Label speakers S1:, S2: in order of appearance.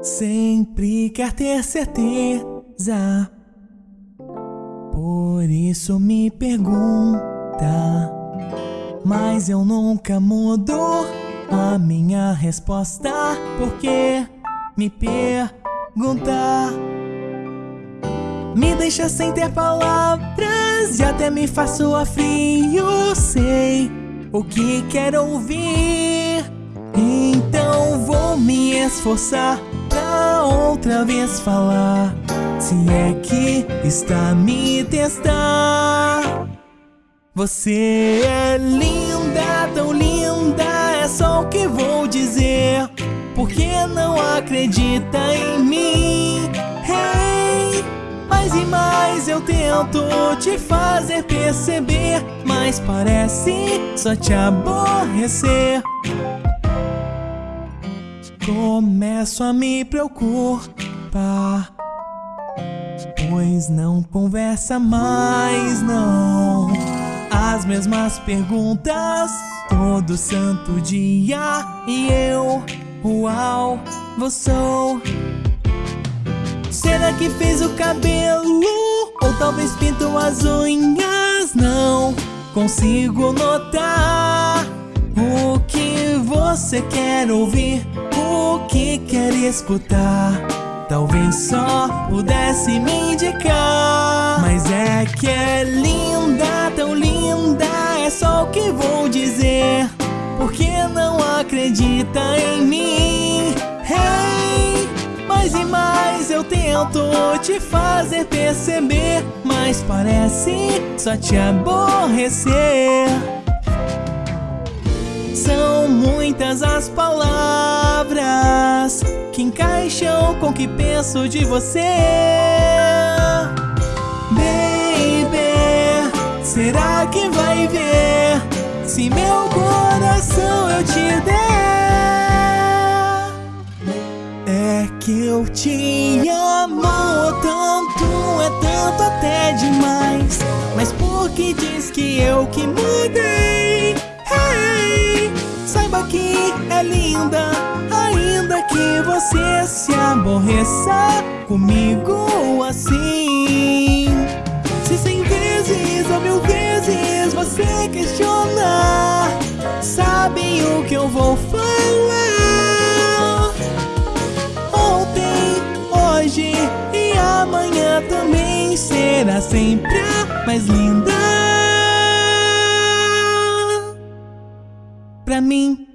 S1: Sempre quer ter certeza, por isso me pergunta. Mas eu nunca mudo a minha resposta, porque me pergunta. me deixa sem ter palavras e até me faço a frio, sei o que quero ouvir, então vou me esforçar pra outra vez falar. Se é que está me testar. Você é linda, tão linda, é só o que vou dizer. Porque não acredita em mim? E mais eu tento te fazer perceber, mas parece só te aborrecer. Começo a me preocupar Pois não conversa mais, não As mesmas perguntas todo santo dia E eu, uau, vou sou Será que fez o cabelo? Ou talvez pintou as unhas? Não consigo notar. O que você quer ouvir? O que quer escutar? Talvez só pudesse me indicar. Mas é que é linda, tão linda. É só o que vou dizer. Porque não acredita em mim mais eu tento te fazer perceber Mas parece só te aborrecer São muitas as palavras que encaixam com o que penso de você Baby, será que vai ver se meu coração eu te der? Que eu te amo tanto, é tanto até demais Mas por que diz que eu que mudei? Hey, saiba que é linda que você se aborreça comigo assim Se cem vezes ou mil vezes você questionar Sabe o que eu vou falar também será sempre a mais linda pra mim.